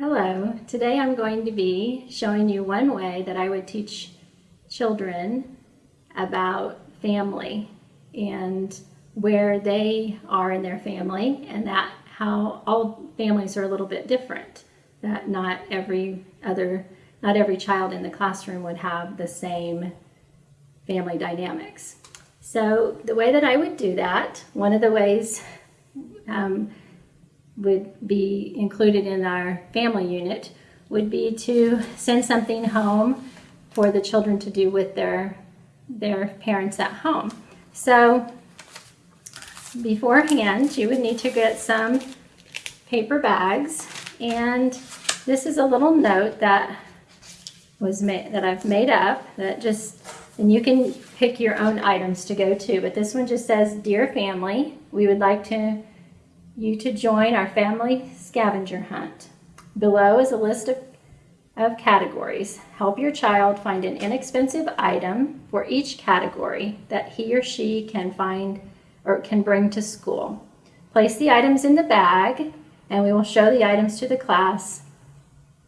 Hello, today I'm going to be showing you one way that I would teach children about family and where they are in their family and that how all families are a little bit different that not every other not every child in the classroom would have the same family dynamics. So the way that I would do that one of the ways um, would be included in our family unit would be to send something home for the children to do with their their parents at home. So beforehand, you would need to get some paper bags and this is a little note that was made that I've made up that just and you can pick your own items to go to but this one just says dear family we would like to you to join our family scavenger hunt. Below is a list of, of categories. Help your child find an inexpensive item for each category that he or she can find or can bring to school. Place the items in the bag and we will show the items to the class.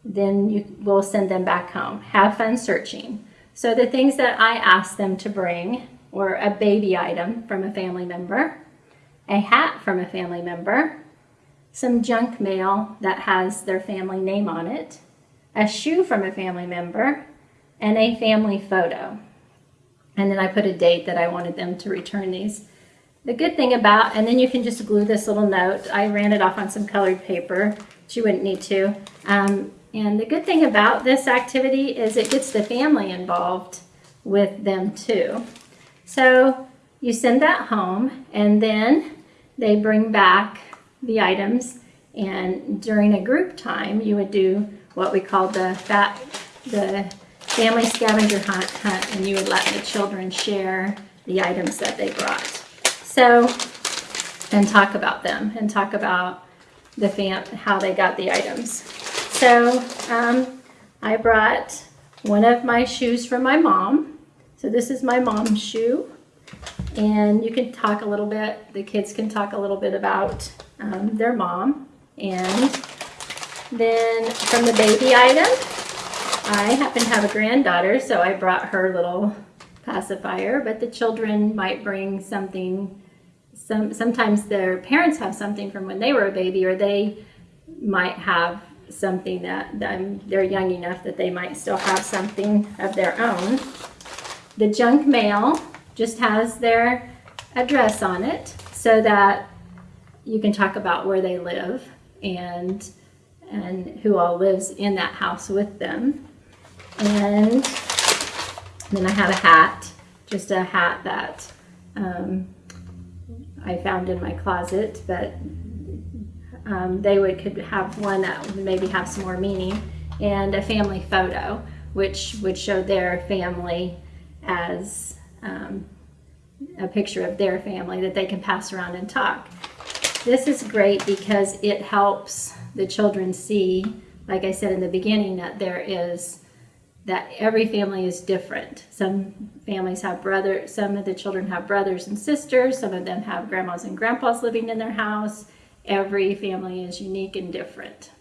Then you will send them back home. Have fun searching. So the things that I asked them to bring were a baby item from a family member, a hat from a family member, some junk mail that has their family name on it, a shoe from a family member, and a family photo. And then I put a date that I wanted them to return these. The good thing about, and then you can just glue this little note. I ran it off on some colored paper, but you wouldn't need to. Um, and the good thing about this activity is it gets the family involved with them too. So you send that home and then they bring back the items and during a group time you would do what we call the fat the family scavenger hunt, hunt and you would let the children share the items that they brought. So and talk about them and talk about the fam how they got the items. So um, I brought one of my shoes from my mom. So this is my mom's shoe and you can talk a little bit, the kids can talk a little bit about um, their mom. And then from the baby item, I happen to have a granddaughter, so I brought her little pacifier, but the children might bring something, some, sometimes their parents have something from when they were a baby, or they might have something that, that they're young enough that they might still have something of their own. The junk mail just has their address on it so that you can talk about where they live and and who all lives in that house with them. And then I have a hat, just a hat that um, I found in my closet, but um, they would could have one that would maybe have some more meaning, and a family photo, which would show their family as um, a picture of their family that they can pass around and talk. This is great because it helps the children see, like I said in the beginning, that there is that every family is different. Some families have brothers, some of the children have brothers and sisters, some of them have grandmas and grandpas living in their house. Every family is unique and different.